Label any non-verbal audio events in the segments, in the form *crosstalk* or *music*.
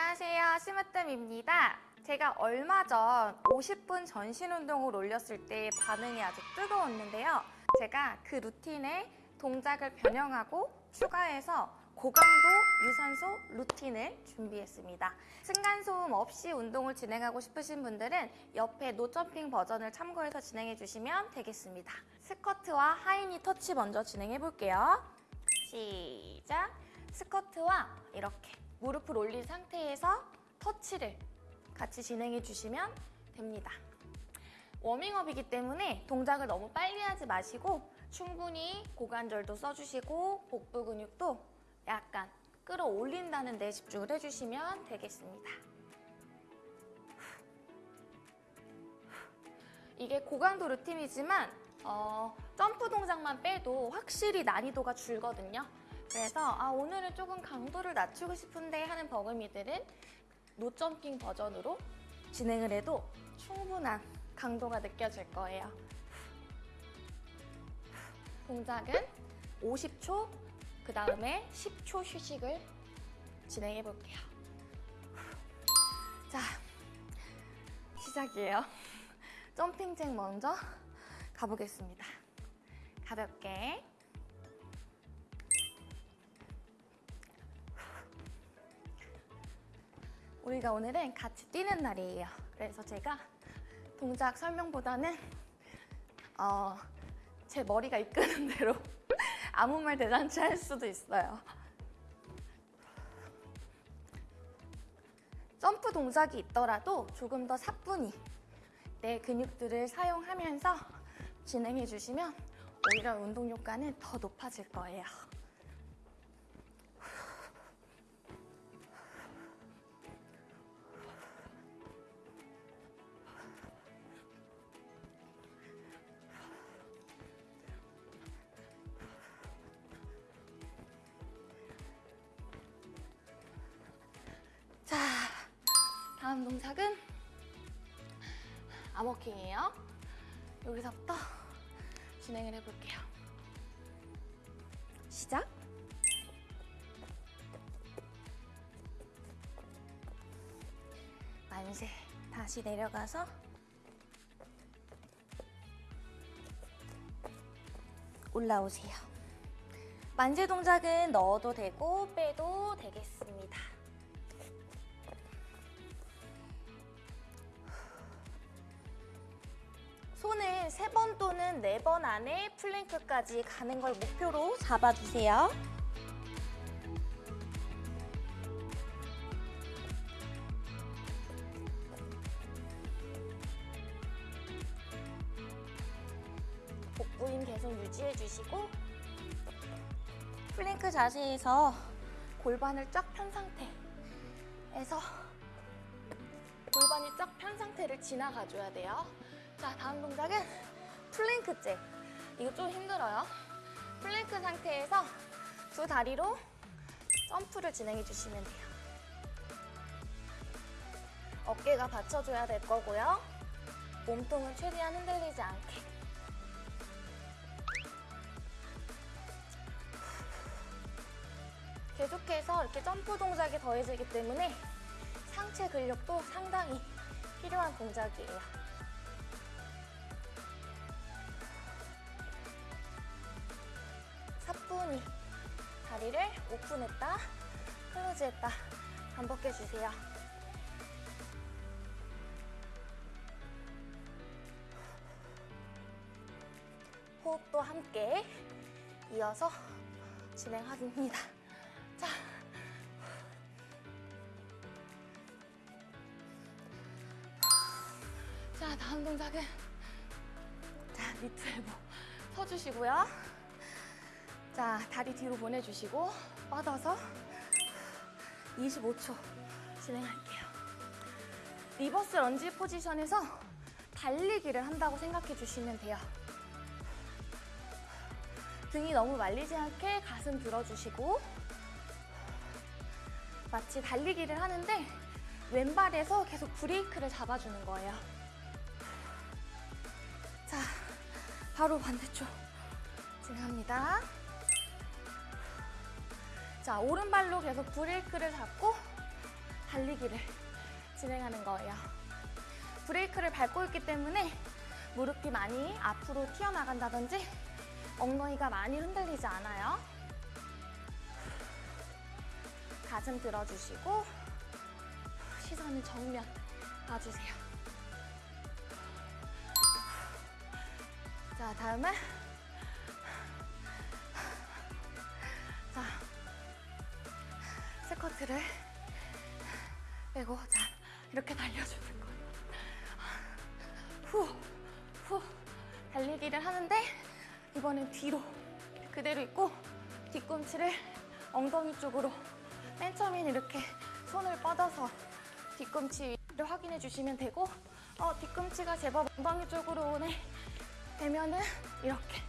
안녕하세요. 스마뜸입니다. 제가 얼마 전 50분 전신 운동을 올렸을 때 반응이 아주 뜨거웠는데요. 제가 그 루틴에 동작을 변형하고 추가해서 고강도 유산소 루틴을 준비했습니다. 층간소음 없이 운동을 진행하고 싶으신 분들은 옆에 노점핑 버전을 참고해서 진행해 주시면 되겠습니다. 스쿼트와 하이니 터치 먼저 진행해 볼게요. 시작! 스쿼트와 이렇게 무릎을 올린 상태에서 터치를 같이 진행해 주시면 됩니다. 워밍업이기 때문에 동작을 너무 빨리 하지 마시고 충분히 고관절도 써주시고 복부 근육도 약간 끌어올린다는 데 집중을 해주시면 되겠습니다. 이게 고강도 루틴이지만 어, 점프 동작만 빼도 확실히 난이도가 줄거든요. 그래서 아, 오늘은 조금 강도를 낮추고 싶은데 하는 버금이들은 노점핑 버전으로 진행을 해도 충분한 강도가 느껴질 거예요. 동작은 50초, 그 다음에 10초 휴식을 진행해 볼게요. 자, 시작이에요. 점핑잭 먼저 가보겠습니다. 가볍게. 우리가 오늘은 같이 뛰는 날이에요. 그래서 제가 동작 설명보다는 어, 제 머리가 이끄는 *laughs* 대로 아무 말 대잔치 할 수도 있어요. 점프 동작이 있더라도 조금 더 사뿐히 내 근육들을 사용하면서 진행해 주시면 오히려 운동 효과는 더 높아질 거예요. 다음 동작은 암워킹이에요. 여기서부터 진행을 해볼게요. 시작! 만세. 다시 내려가서 올라오세요. 만세 동작은 넣어도 되고 빼도 되겠습니다. 손을 세 번 또는 네 번 안에 plank까지 가는 걸 목표로 잡아주세요. 복부 힘 계속 유지해 주시고 플랭크 자세에서 골반을 쫙 편 상태에서 골반이 쫙 편 상태를 지나가 줘야 돼요. 자, 다음 동작은 plank jack. 이거 좀 힘들어요. 플랭크 상태에서 두 다리로 점프를 진행해 주시면 돼요. 어깨가 받쳐줘야 될 거고요. 몸통은 최대한 흔들리지 않게. 계속해서 이렇게 점프 동작이 더해지기 때문에 상체 근력도 상당히 필요한 동작이에요. 사뿐히 다리를 오픈했다, 클로즈했다 반복해주세요. 호흡도 함께 이어서 진행합니다. 자, 자 다음 동작은 자 knee to elbow 서주시고요. 자 다리 뒤로 보내주시고 뻗어서 25초 진행할게요. reverse lunge 포지션에서 달리기를 한다고 생각해 주시면 돼요. 등이 너무 말리지 않게 가슴 들어주시고 마치 달리기를 하는데 왼발에서 계속 브레이크를 잡아주는 거예요. 자, 바로 반대쪽 진행합니다. 자, 오른발로 계속 브레이크를 잡고 달리기를 진행하는 거예요. 브레이크를 밟고 있기 때문에 무릎이 많이 앞으로 튀어나간다든지 엉덩이가 많이 흔들리지 않아요. 가슴 들어주시고 시선은 정면 봐주세요. 자, 다음은 스쿼트를 빼고 자, 이렇게 달려주는 거예요. 후, 후, 달리기를 하는데 이번엔 뒤로 그대로 있고 뒤꿈치를 엉덩이 쪽으로 맨 처음엔 이렇게 손을 뻗어서 뒤꿈치를 확인해 주시면 되고 어, 뒤꿈치가 제법 엉덩이 쪽으로 오네 되면은 이렇게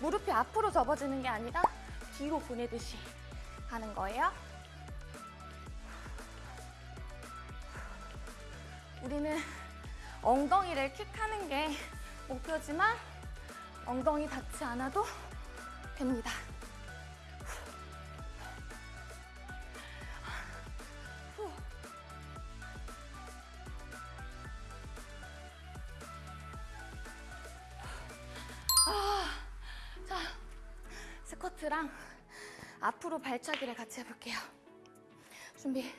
무릎이 앞으로 접어지는 게 아니라 뒤로 보내듯이 하는 거예요. 우리는 엉덩이를 킥하는 게 목표지만 엉덩이 닿지 않아도 됩니다. 후. 아, 자, 스쿼트랑 앞으로 발차기를 같이 해볼게요. 준비.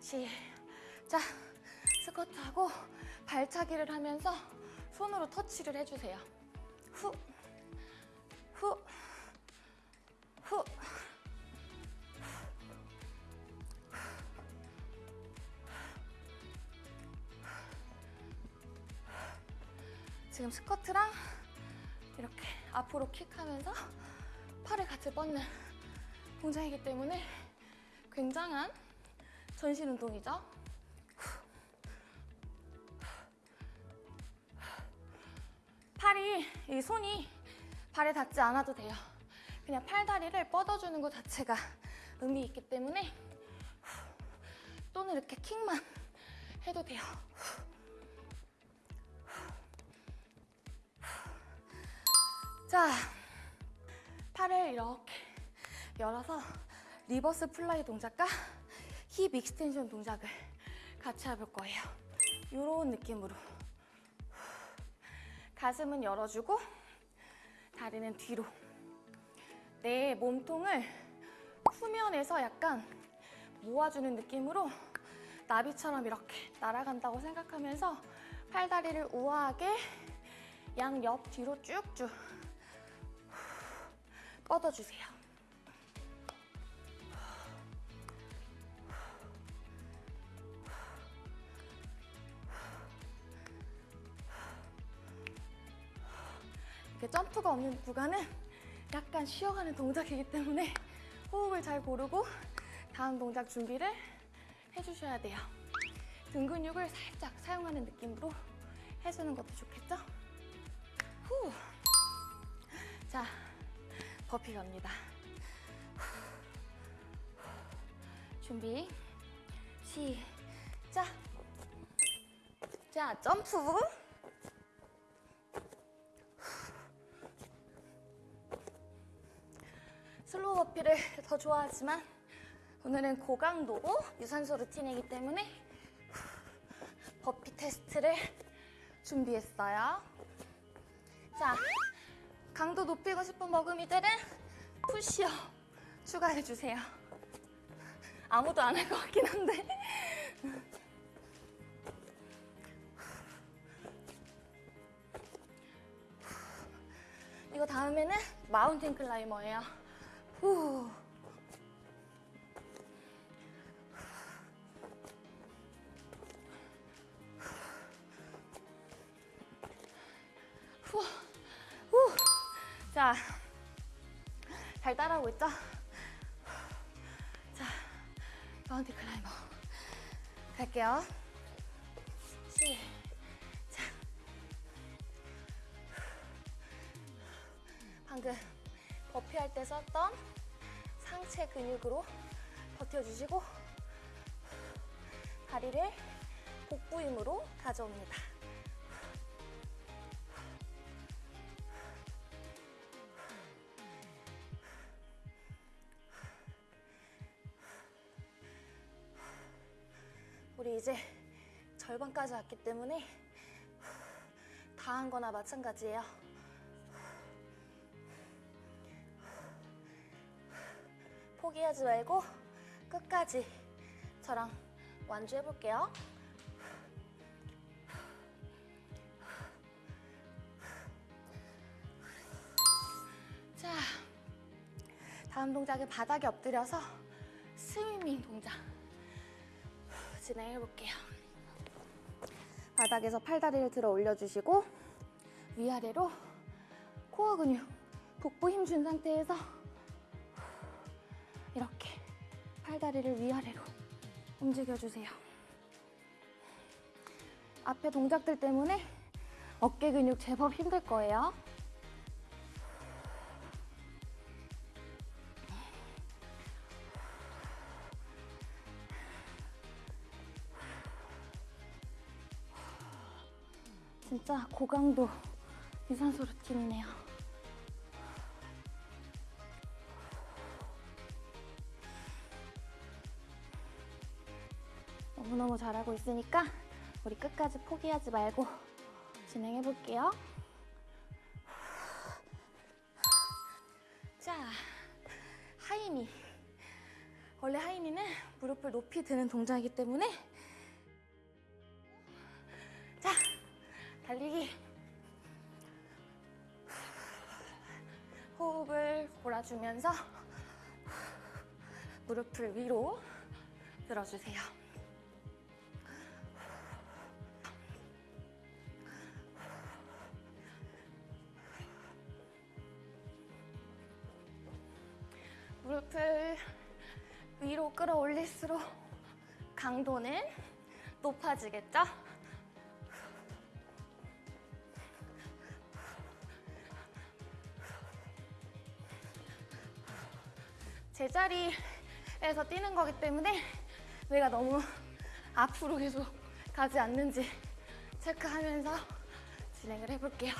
시작. 스쿼트하고 발차기를 하면서 손으로 터치를 해주세요. 후, 후, 후. 지금 스쿼트랑 이렇게 앞으로 킥하면서 팔을 같이 뻗는 동작이기 때문에 굉장한 전신 운동이죠. 팔이, 이 손이 발에 닿지 않아도 돼요. 그냥 팔다리를 뻗어주는 것 자체가 의미 있기 때문에 또는 이렇게 킥만 해도 돼요. 자, 팔을 이렇게 열어서 reverse fly 동작과 hip extension 동작을 같이 해볼 거예요. 이런 느낌으로. 가슴은 열어주고 다리는 뒤로. 내 몸통을 후면에서 약간 모아주는 느낌으로 나비처럼 이렇게 날아간다고 생각하면서 팔다리를 우아하게 양옆 뒤로 쭉쭉 뻗어주세요. 이렇게 점프가 없는 구간은 약간 쉬어가는 동작이기 때문에 호흡을 잘 고르고 다음 동작 준비를 해주셔야 돼요. 등 근육을 살짝 사용하는 느낌으로 해주는 것도 좋겠죠? 후. 자, 버피 갑니다. 준비, 시작. 자, 점프. 버피를 더 좋아하지만 오늘은 고강도 유산소 루틴이기 때문에 버피 테스트를 준비했어요. 자, 강도 높이고 싶은 먹음이들은 푸시업 추가해주세요. 아무도 안 할 것 같긴 한데. 이거 다음에는 마운틴 클라이머예요. 후. 후. 후. 자, 잘 따라오고 있죠? 자, 마운틴 클라이머 갈게요. 시작. 방금 버피할 때 썼던 상체 근육으로 버텨주시고 다리를 복부 힘으로 가져옵니다. 우리 이제 절반까지 왔기 때문에 다 한 거나 마찬가지예요. 포기하지 말고 끝까지 저랑 완주해 볼게요. 자, 다음 동작은 바닥에 엎드려서 스위밍 동작 진행해 볼게요. 바닥에서 팔다리를 들어 올려주시고 위아래로 코어 근육, 복부 힘 준 상태에서 팔다리를 위아래로 움직여주세요. 앞에 동작들 때문에 어깨 근육 제법 힘들 거예요. 진짜 고강도 유산소 루틴이네요. 잘하고 있으니까 우리 끝까지 포기하지 말고 진행해 볼게요. 자, 하이니. 원래 하이니는 무릎을 높이 드는 동작이기 때문에 자, 달리기. 호흡을 몰아주면서 무릎을 위로 들어주세요. 위로 끌어올릴수록 강도는 높아지겠죠? 제자리에서 뛰는 거기 때문에 내가 너무 앞으로 계속 가지 않는지 체크하면서 진행을 해볼게요.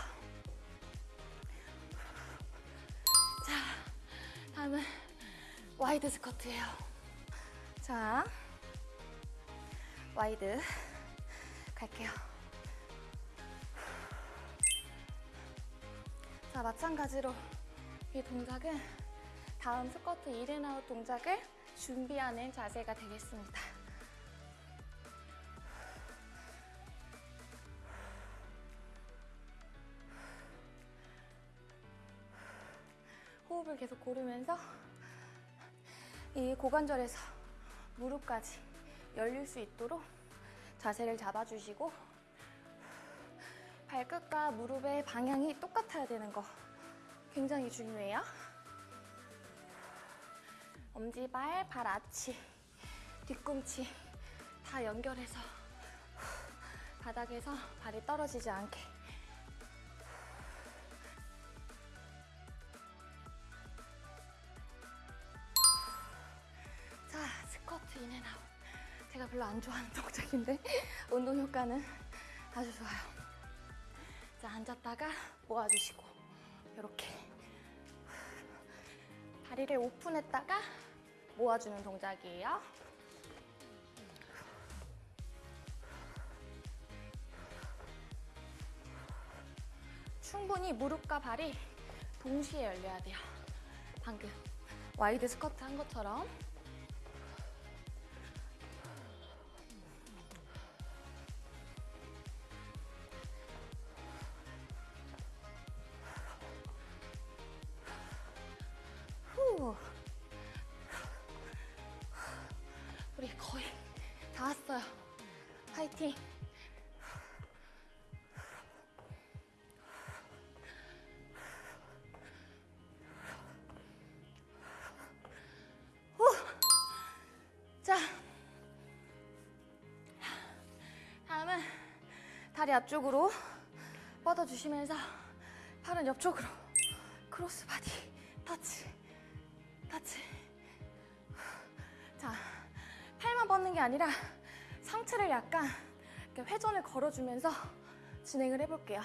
자, 다음은 wide squat예요. 자, wide 갈게요. 자, 마찬가지로 이 동작은 다음 squat in and out 동작을 준비하는 자세가 되겠습니다. 호흡을 계속 고르면서 이 고관절에서 무릎까지 열릴 수 있도록 자세를 잡아주시고 발끝과 무릎의 방향이 똑같아야 되는 거 굉장히 중요해요. 엄지발, 발 아치, 뒤꿈치 다 연결해서 바닥에서 발이 떨어지지 않게 별로 안 좋아하는 *laughs* 동작인데 운동 효과는 아주 좋아요 자, 앉았다가 모아주시고 이렇게 다리를 오픈했다가 모아주는 동작이에요. 충분히 무릎과 발이 동시에 열려야 돼요. 방금 와이드 스쿼트 한 것처럼. 다리 앞쪽으로 뻗어주시면서 팔은 옆쪽으로 cross body touch touch. 자 팔만 뻗는 게 아니라 상체를 약간 이렇게 회전을 걸어주면서 진행을 해볼게요.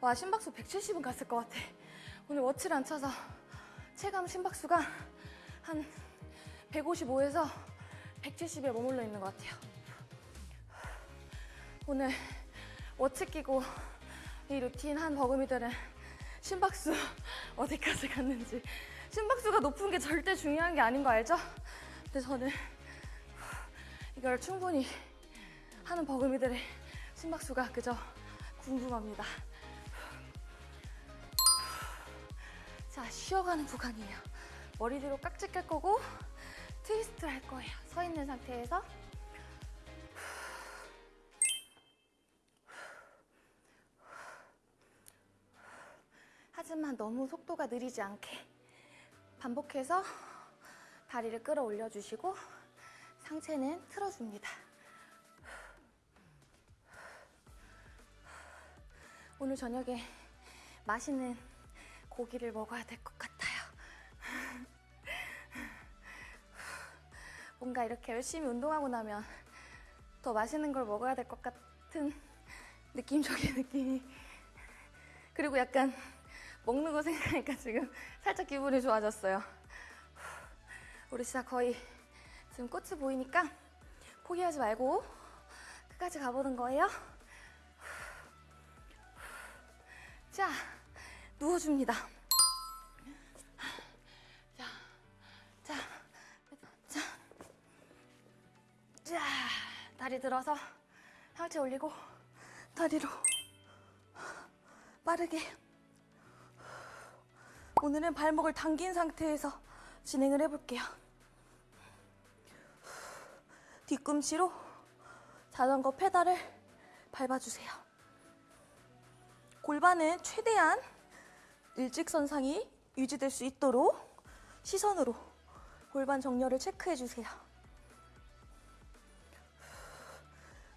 와 심박수 170은 갔을 것 같아. 오늘 watch를 안 차서 체감 심박수가 한 155에서 170에 머물러 있는 것 같아요. 오늘 watch 끼고 이 루틴 한 버금이들은 심박수 *laughs* 어디까지 갔는지 심박수가 높은 게 절대 중요한 게 아닌 거 알죠? 근데 저는 이걸 충분히 하는 버금이들의 심박수가 그저 궁금합니다. 자, 쉬어가는 구간이에요. 머리 뒤로 깍지 깔 거고 트위스트를 할 거예요. 서 있는 상태에서 하지만 너무 속도가 느리지 않게 반복해서 다리를 끌어올려 주시고 상체는 틀어줍니다. 오늘 저녁에 맛있는 고기를 먹어야 될 것 같아요. 뭔가 이렇게 열심히 운동하고 나면 더 맛있는 걸 먹어야 될 것 같은 느낌적인 *laughs* 느낌이 그리고 약간 먹는 거 생각하니까 지금 살짝 기분이 좋아졌어요. 우리 진짜 거의 지금 꽃이 보이니까 포기하지 말고 끝까지 가보는 거예요. 자, 누워줍니다. 자, 다리 들어서 상체 올리고 다리로 빠르게 오늘은 발목을 당긴 상태에서 진행을 해볼게요. 뒤꿈치로 자전거 페달을 밟아주세요. 골반은 최대한 일직선상이 유지될 수 있도록 시선으로 골반 정렬을 체크해 주세요.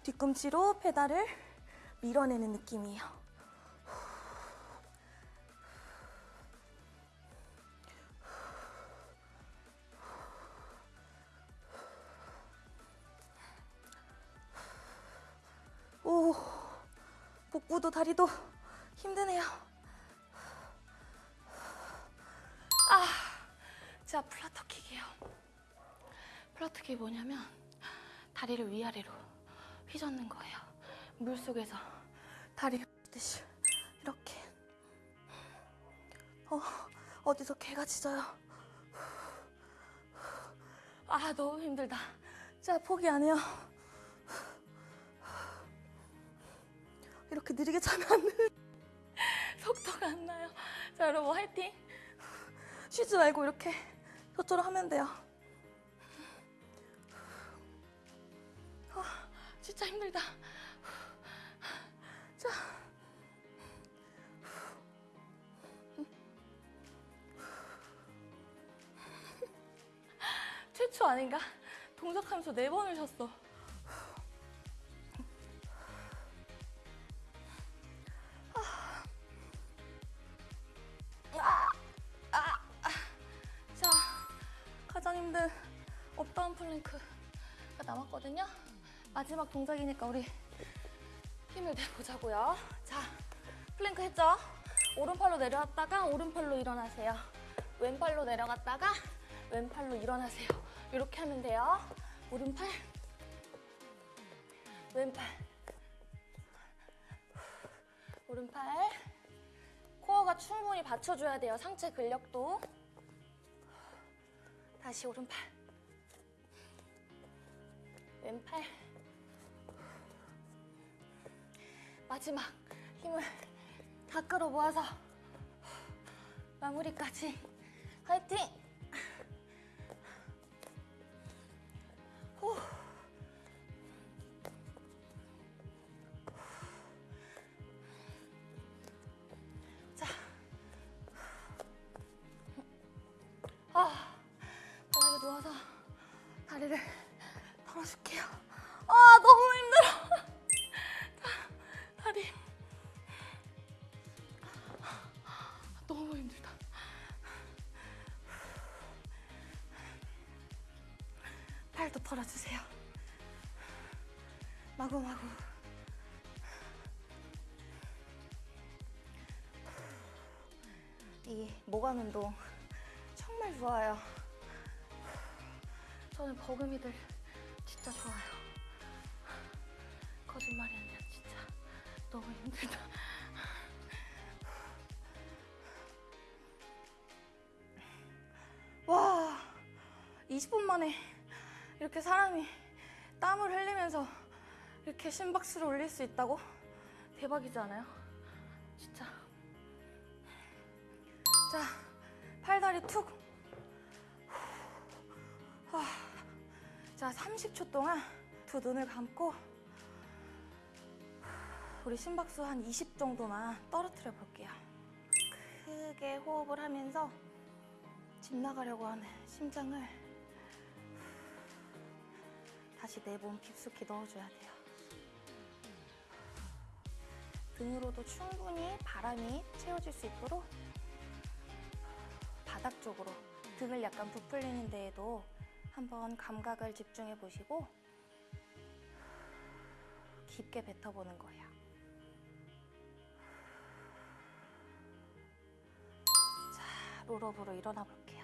뒤꿈치로 페달을 밀어내는 느낌이에요. 오, 복부도 다리도 힘드네요. 아, 자 플라터킥이에요. 플라터킥이 뭐냐면 다리를 위아래로 휘젓는 거예요. 물 속에서 다리 듯이 이렇게. 어, 어디서 개가 짖어요. 아, 너무 힘들다. 자, 포기 안 해요. 이렇게 느리게 차면. *laughs* 속도가 안 나요. 자, 여러분 화이팅. 쉬지 말고 이렇게 저처럼 하면 돼요. 진짜 힘들다. 자. 최초 아닌가? 동작하면서 네 번을 쉬었어. 자, 가장 힘든 up down plank가 남았거든요. 마지막 동작이니까 우리 힘을 내보자고요. 자, 플랭크 했죠? 오른팔로 내려왔다가 오른팔로 일어나세요. 왼팔로 내려갔다가 왼팔로 일어나세요. 이렇게 하면 돼요. 오른팔, 왼팔, 오른팔. 코어가 충분히 받쳐줘야 돼요. 상체 근력도. 다시 오른팔. 왼팔. 마지막 힘을 다 끌어 모아서 마무리까지 화이팅! 후. 털어주세요. 마구마구. 이 모관 운동 정말 좋아요. 저는 버금이들 진짜 좋아요. 거짓말이 아니라 진짜 너무 힘들다. 와, 20분 만에 이렇게 사람이 땀을 흘리면서 이렇게 심박수를 올릴 수 있다고? 대박이지 않아요? 진짜. 자, 팔다리 툭. 자, 30초 동안 두 눈을 감고 우리 심박수 한 20 정도만 떨어뜨려 볼게요. 크게 호흡을 하면서 집 나가려고 하는 심장을 다시 내 몸 깊숙이 넣어줘야 돼요. 등으로도 충분히 바람이 채워질 수 있도록 바닥 쪽으로 등을 약간 부풀리는 데에도 한번 감각을 집중해 보시고 깊게 뱉어보는 거예요. 자, 롤업으로 일어나 볼게요.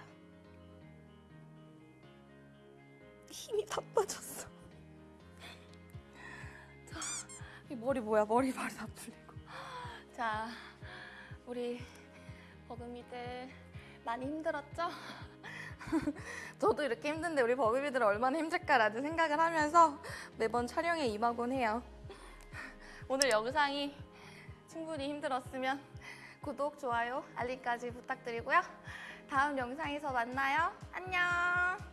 힘이 다 빠졌어. 자, 이 머리 뭐야? 머리 발이 다 풀리고. 자, 우리 버금이들 많이 힘들었죠? *laughs* 저도 이렇게 힘든데 우리 버금이들 얼마나 힘들까라는 생각을 하면서 매번 촬영에 임하곤 해요. 오늘 영상이 충분히 힘들었으면 구독, 좋아요, 알림까지 부탁드리고요. 다음 영상에서 만나요. 안녕!